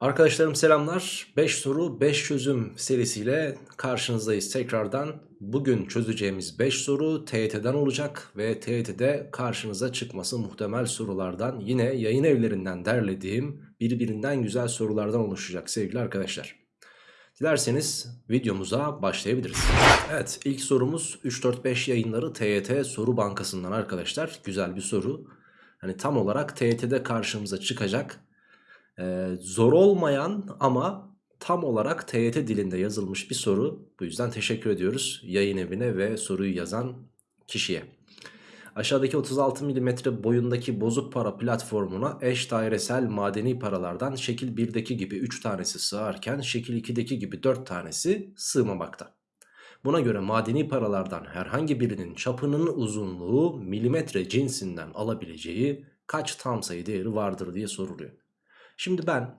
Arkadaşlarım selamlar. 5 soru 5 çözüm serisiyle karşınızdayız tekrardan. Bugün çözeceğimiz 5 soru TYT'den olacak ve TYT'de karşınıza çıkması muhtemel sorulardan yine yayın evlerinden derlediğim birbirinden güzel sorulardan oluşacak sevgili arkadaşlar. Dilerseniz videomuza başlayabiliriz. Evet ilk sorumuz 3-4-5 yayınları TYT soru bankasından arkadaşlar. Güzel bir soru. Hani tam olarak TYT'de karşımıza çıkacak ee, zor olmayan ama tam olarak TYT dilinde yazılmış bir soru. Bu yüzden teşekkür ediyoruz yayın evine ve soruyu yazan kişiye. Aşağıdaki 36 mm boyundaki bozuk para platformuna eş dairesel madeni paralardan şekil 1'deki gibi 3 tanesi sığarken şekil 2'deki gibi 4 tanesi sığmamakta. Buna göre madeni paralardan herhangi birinin çapının uzunluğu milimetre cinsinden alabileceği kaç tam sayı değeri vardır diye soruluyor. Şimdi ben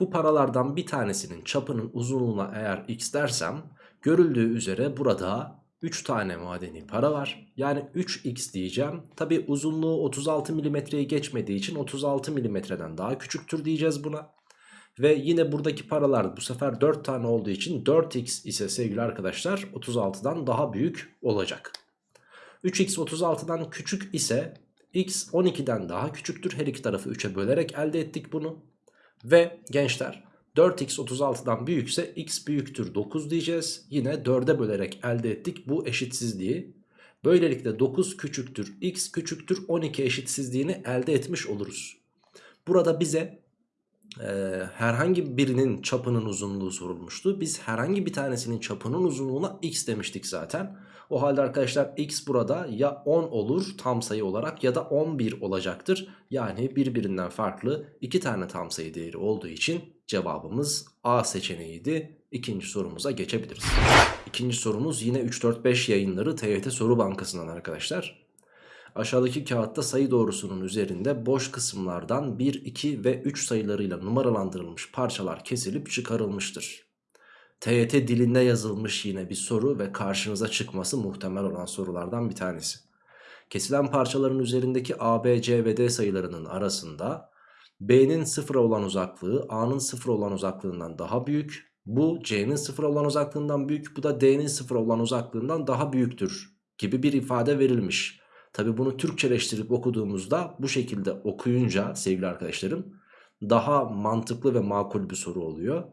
bu paralardan bir tanesinin çapının uzunluğuna eğer x dersem görüldüğü üzere burada 3 tane madeni para var. Yani 3x diyeceğim. Tabi uzunluğu 36 milimetreyi geçmediği için 36 milimetreden daha küçüktür diyeceğiz buna. Ve yine buradaki paralar bu sefer 4 tane olduğu için 4x ise sevgili arkadaşlar 36'dan daha büyük olacak. 3x 36'dan küçük ise x 12'den daha küçüktür. Her iki tarafı 3'e bölerek elde ettik bunu. Ve gençler 4x 36'dan büyükse x büyüktür 9 diyeceğiz. Yine 4'e bölerek elde ettik bu eşitsizliği. Böylelikle 9 küçüktür x küçüktür 12 eşitsizliğini elde etmiş oluruz. Burada bize e, herhangi birinin çapının uzunluğu sorulmuştu. Biz herhangi bir tanesinin çapının uzunluğuna x demiştik zaten. O halde arkadaşlar x burada ya 10 olur tam sayı olarak ya da 11 olacaktır. Yani birbirinden farklı iki tane tam sayı değeri olduğu için cevabımız A seçeneğiydi. İkinci sorumuza geçebiliriz. İkinci sorumuz yine 3-4-5 yayınları TYT Soru Bankası'ndan arkadaşlar. Aşağıdaki kağıtta sayı doğrusunun üzerinde boş kısımlardan 1, 2 ve 3 sayılarıyla numaralandırılmış parçalar kesilip çıkarılmıştır. TYT dilinde yazılmış yine bir soru ve karşınıza çıkması muhtemel olan sorulardan bir tanesi. Kesilen parçaların üzerindeki A, B, C ve D sayılarının arasında B'nin sıfıra olan uzaklığı A'nın sıfır olan uzaklığından daha büyük. Bu C'nin sıfır olan uzaklığından büyük bu da D'nin sıfır olan uzaklığından daha büyüktür gibi bir ifade verilmiş. Tabi bunu Türkçeleştirip okuduğumuzda bu şekilde okuyunca sevgili arkadaşlarım daha mantıklı ve makul bir soru oluyor.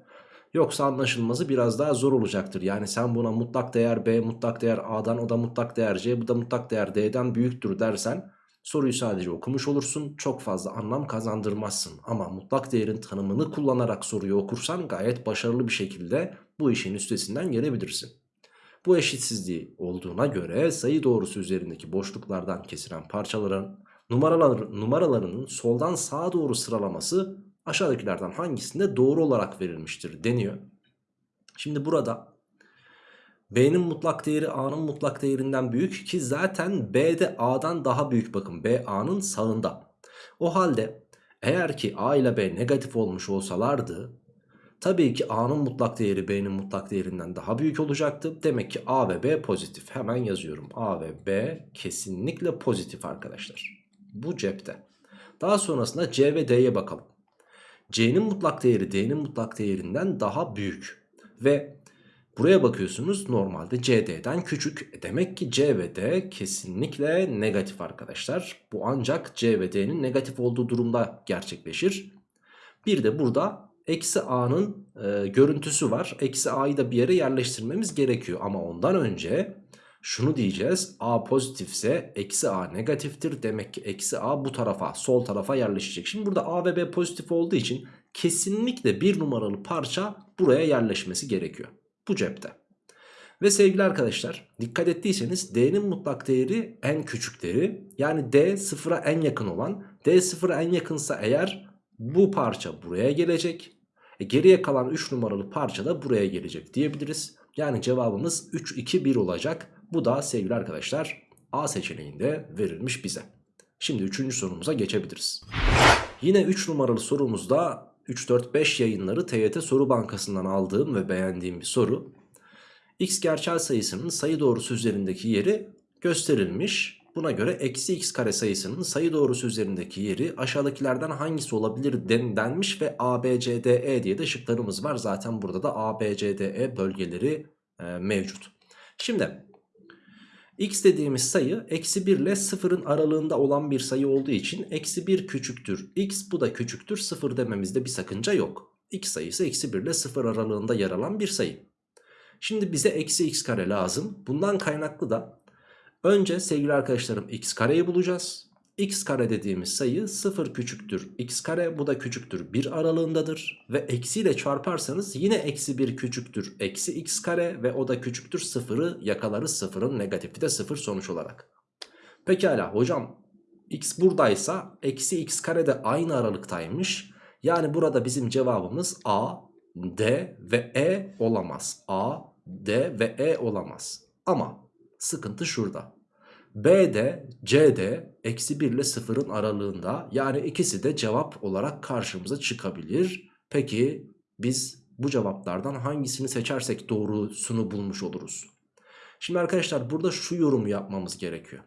Yoksa anlaşılması biraz daha zor olacaktır. Yani sen buna mutlak değer B mutlak değer A'dan o da mutlak değer C bu da mutlak değer D'den büyüktür dersen soruyu sadece okumuş olursun. Çok fazla anlam kazandırmazsın. Ama mutlak değerin tanımını kullanarak soruyu okursan gayet başarılı bir şekilde bu işin üstesinden gelebilirsin. Bu eşitsizliği olduğuna göre sayı doğrusu üzerindeki boşluklardan kesilen parçaların numaralar, numaralarının soldan sağa doğru sıralaması aşağıdakilerden hangisinde doğru olarak verilmiştir deniyor. Şimdi burada B'nin mutlak değeri A'nın mutlak değerinden büyük ki zaten B de A'dan daha büyük bakın B A'nın sağında. O halde eğer ki A ile B negatif olmuş olsalardı tabii ki A'nın mutlak değeri B'nin mutlak değerinden daha büyük olacaktı. Demek ki A ve B pozitif hemen yazıyorum A ve B kesinlikle pozitif arkadaşlar. Bu cepte. Daha sonrasında C ve D'ye bakalım. C'nin mutlak değeri D'nin mutlak değerinden daha büyük. Ve buraya bakıyorsunuz normalde CD'den küçük. E demek ki C ve D kesinlikle negatif arkadaşlar. Bu ancak C ve D'nin negatif olduğu durumda gerçekleşir. Bir de burada eksi A'nın e, görüntüsü var. Eksi A'yı da bir yere yerleştirmemiz gerekiyor. Ama ondan önce şunu diyeceğiz. A pozitifse eksi A negatiftir. Demek ki eksi A bu tarafa sol tarafa yerleşecek. Şimdi burada A ve B pozitif olduğu için kesinlikle bir numaralı parça buraya yerleşmesi gerekiyor. Bu cepte. Ve sevgili arkadaşlar dikkat ettiyseniz D'nin mutlak değeri en küçük değeri. Yani D sıfıra en yakın olan. D sıfıra en yakınsa eğer bu parça buraya gelecek. E geriye kalan 3 numaralı parça da buraya gelecek diyebiliriz. Yani cevabımız 3, 2, 1 olacak. Bu da sevgili arkadaşlar A seçeneğinde verilmiş bize. Şimdi 3. sorumuza geçebiliriz. Yine 3 numaralı sorumuzda 3-4-5 yayınları TYT Soru Bankası'ndan aldığım ve beğendiğim bir soru. X gerçel sayısının sayı doğrusu üzerindeki yeri gösterilmiş Buna göre eksi x kare sayısının sayı doğrusu üzerindeki yeri aşağıdakilerden hangisi olabilir den, denmiş ve A, B, C, D, E diye de şıklarımız var. Zaten burada da A, B, C, D, E bölgeleri e, mevcut. Şimdi x dediğimiz sayı eksi 1 ile 0'ın aralığında olan bir sayı olduğu için eksi 1 küçüktür x bu da küçüktür 0 dememizde bir sakınca yok. x sayısı eksi 1 ile 0 aralığında yer alan bir sayı. Şimdi bize eksi x kare lazım. Bundan kaynaklı da önce sevgili arkadaşlarım x kareyi bulacağız. X kare dediğimiz sayı 0 küçüktür x kare bu da küçüktür 1 aralığındadır. Ve eksiyle çarparsanız yine eksi 1 küçüktür eksi x kare ve o da küçüktür 0'ı yakalarız 0'ın negatifi de 0 sonuç olarak. Pekala hocam x buradaysa eksi x kare de aynı aralıktaymış. Yani burada bizim cevabımız A, D ve E olamaz. A, D ve E olamaz. Ama sıkıntı şurada. B'de C'de eksi 1 ile 0'ın aralığında yani ikisi de cevap olarak karşımıza çıkabilir. Peki biz bu cevaplardan hangisini seçersek doğrusunu bulmuş oluruz? Şimdi arkadaşlar burada şu yorumu yapmamız gerekiyor.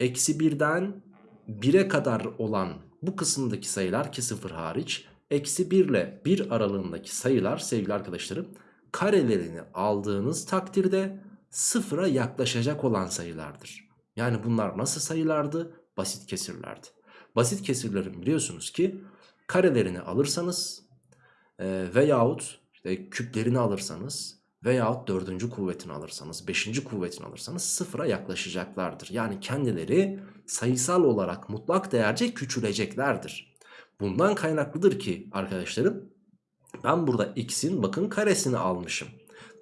Eksi 1'den 1'e kadar olan bu kısımdaki sayılar ki 0 hariç eksi 1 ile 1 aralığındaki sayılar sevgili arkadaşlarım karelerini aldığınız takdirde sıfıra yaklaşacak olan sayılardır. Yani bunlar nasıl sayılardı? Basit kesirlerdi. Basit kesirlerin biliyorsunuz ki karelerini alırsanız e, veyahut işte küplerini alırsanız veyahut dördüncü kuvvetini alırsanız beşinci kuvvetini alırsanız sıfıra yaklaşacaklardır. Yani kendileri sayısal olarak mutlak değerce küçüleceklerdir. Bundan kaynaklıdır ki arkadaşlarım ben burada x'in bakın karesini almışım.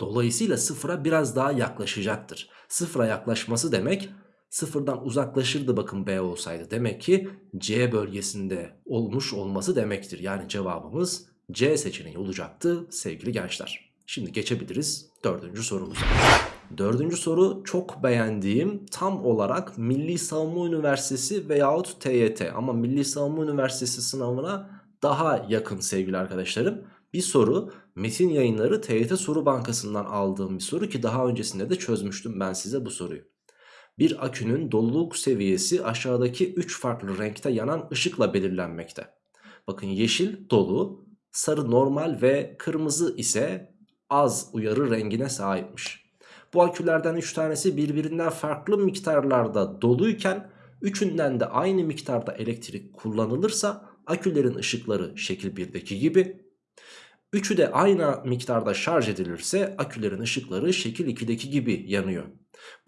Dolayısıyla sıfıra biraz daha yaklaşacaktır. Sıfıra yaklaşması demek sıfırdan uzaklaşırdı bakın B olsaydı. Demek ki C bölgesinde olmuş olması demektir. Yani cevabımız C seçeneği olacaktı sevgili gençler. Şimdi geçebiliriz dördüncü sorumuza. Dördüncü soru çok beğendiğim tam olarak Milli Savunma Üniversitesi veyahut TYT ama Milli Savunma Üniversitesi sınavına daha yakın sevgili arkadaşlarım. Bir soru Metin Yayınları TYT Soru Bankası'ndan aldığım bir soru ki daha öncesinde de çözmüştüm ben size bu soruyu. Bir akünün doluluk seviyesi aşağıdaki 3 farklı renkte yanan ışıkla belirlenmekte. Bakın yeşil dolu, sarı normal ve kırmızı ise az uyarı rengine sahipmiş. Bu akülerden 3 tanesi birbirinden farklı miktarlarda doluyken üçünden de aynı miktarda elektrik kullanılırsa akülerin ışıkları şekil 1'deki gibi Üçü de aynı miktarda şarj edilirse akülerin ışıkları şekil 2'deki gibi yanıyor.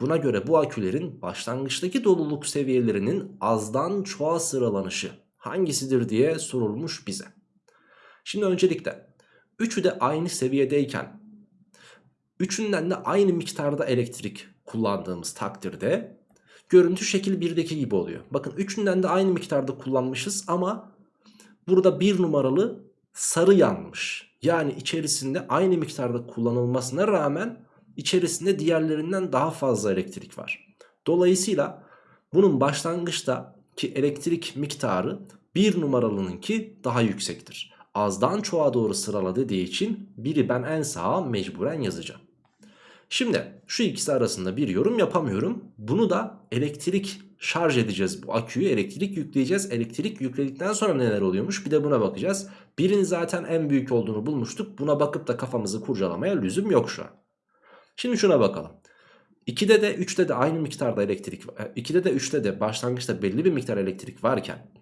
Buna göre bu akülerin başlangıçtaki doluluk seviyelerinin azdan çoğa sıralanışı hangisidir diye sorulmuş bize. Şimdi öncelikle üçü de aynı seviyedeyken üçünden de aynı miktarda elektrik kullandığımız takdirde görüntü şekil 1'deki gibi oluyor. Bakın üçünden de aynı miktarda kullanmışız ama burada bir numaralı sarı yanmış. Yani içerisinde aynı miktarda kullanılmasına rağmen içerisinde diğerlerinden daha fazla elektrik var. Dolayısıyla bunun başlangıçta ki elektrik miktarı bir numaralınınki daha yüksektir. Azdan çoğa doğru sırala dediği için biri ben en sağa mecburen yazacağım. Şimdi şu ikisi arasında bir yorum yapamıyorum. Bunu da elektrik şarj edeceğiz bu aküyü elektrik yükleyeceğiz. Elektrik yükledikten sonra neler oluyormuş bir de buna bakacağız. Birinin zaten en büyük olduğunu bulmuştuk. Buna bakıp da kafamızı kurcalamaya lüzum yok şu an. Şimdi şuna bakalım. 2'de de 3'te de aynı miktarda elektrik 2'de de 3'te de başlangıçta belli bir miktar elektrik varken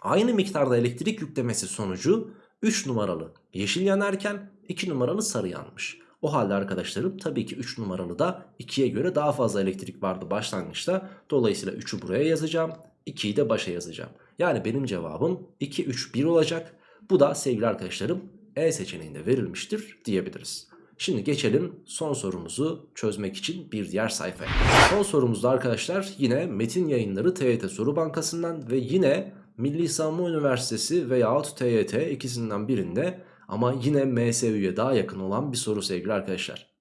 aynı miktarda elektrik yüklemesi sonucu 3 numaralı yeşil yanarken 2 numaralı sarı yanmış. O halde arkadaşlarım tabii ki 3 numaralı da 2'ye göre daha fazla elektrik vardı başlangıçta. Dolayısıyla 3'ü buraya yazacağım. 2'yi de başa yazacağım. Yani benim cevabım 2, 3, 1 olacak. Bu da sevgili arkadaşlarım E seçeneğinde verilmiştir diyebiliriz. Şimdi geçelim son sorumuzu çözmek için bir diğer sayfaya. Son sorumuzda arkadaşlar yine Metin Yayınları TYT Soru Bankası'ndan ve yine Milli Savunma Üniversitesi veyahut TYT ikisinden birinde ama yine MSÜ'ye daha yakın olan bir soru sevgili arkadaşlar.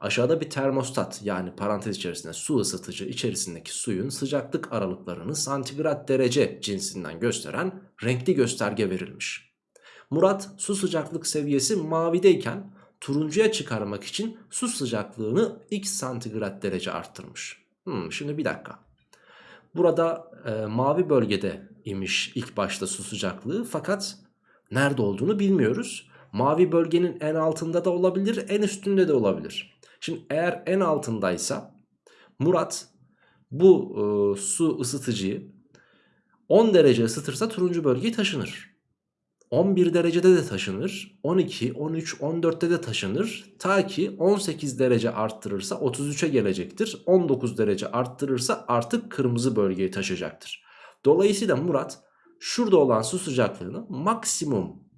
Aşağıda bir termostat yani parantez içerisinde su ısıtıcı içerisindeki suyun sıcaklık aralıklarını santigrat derece cinsinden gösteren renkli gösterge verilmiş. Murat su sıcaklık seviyesi mavideyken turuncuya çıkarmak için su sıcaklığını x santigrat derece arttırmış. Hmm, şimdi bir dakika. Burada e, mavi bölgede imiş ilk başta su sıcaklığı fakat nerede olduğunu bilmiyoruz. Mavi bölgenin en altında da olabilir en üstünde de olabilir. Şimdi eğer en altındaysa Murat bu e, su ısıtıcıyı 10 derece ısıtırsa turuncu bölgeyi taşınır. 11 derecede de taşınır. 12, 13, 14'te de taşınır. Ta ki 18 derece arttırırsa 33'e gelecektir. 19 derece arttırırsa artık kırmızı bölgeyi taşıyacaktır. Dolayısıyla Murat şurada olan su sıcaklığını maksimum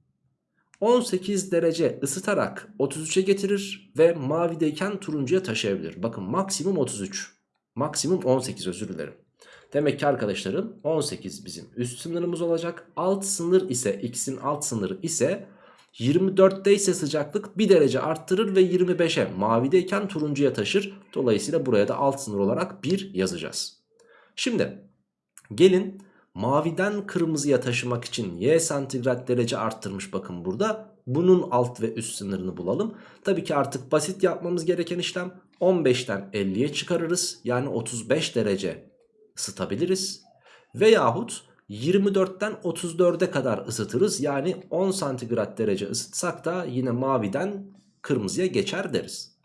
18 derece ısıtarak 33'e getirir ve mavideyken turuncuya taşıyabilir. Bakın maksimum 33. Maksimum 18 özür dilerim. Demek ki arkadaşlarım 18 bizim üst sınırımız olacak. Alt sınır ise x'in alt sınırı ise 24'te ise sıcaklık 1 derece arttırır ve 25'e mavideyken turuncuya taşır. Dolayısıyla buraya da alt sınır olarak 1 yazacağız. Şimdi gelin maviden kırmızıya taşımak için y santigrat derece arttırmış bakın burada. Bunun alt ve üst sınırını bulalım. Tabii ki artık basit yapmamız gereken işlem 15'ten 50'ye çıkarırız. Yani 35 derece ısıtabiliriz. Veyahut 24'ten 34'e kadar ısıtırız. Yani 10 santigrat derece ısıtsak da yine maviden kırmızıya geçer deriz.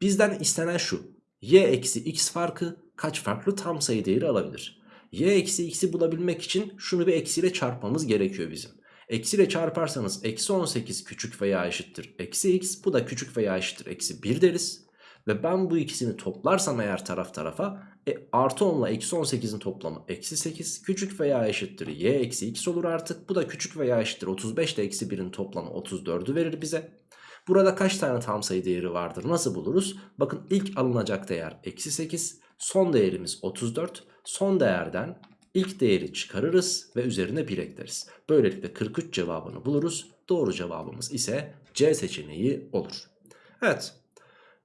Bizden istenen şu. Y eksi x farkı kaç farklı tam sayı değeri alabilir? Y eksi x'i bulabilmek için şunu bir eksiyle çarpmamız gerekiyor bizim. Eksiyle çarparsanız eksi 18 küçük veya eşittir eksi x bu da küçük veya eşittir eksi 1 deriz. Ve ben bu ikisini toplarsam eğer taraf tarafa e, artı 10 ile eksi 18'in toplamı eksi 8 küçük veya eşittir y eksi x olur artık. Bu da küçük veya eşittir 35 ile eksi 1'in toplamı 34'ü verir bize. Burada kaç tane tam sayı değeri vardır nasıl buluruz? Bakın ilk alınacak değer eksi 8 son değerimiz 34 son değerden ilk değeri çıkarırız ve üzerine 1 ekleriz. Böylelikle 43 cevabını buluruz. Doğru cevabımız ise C seçeneği olur. Evet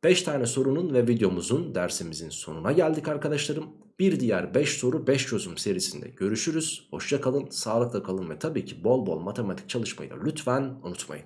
5 tane sorunun ve videomuzun dersimizin sonuna geldik arkadaşlarım. Bir diğer 5 soru 5 çözüm serisinde görüşürüz. Hoşça kalın, sağlıkla kalın ve tabii ki bol bol matematik çalışmayı da lütfen unutmayın.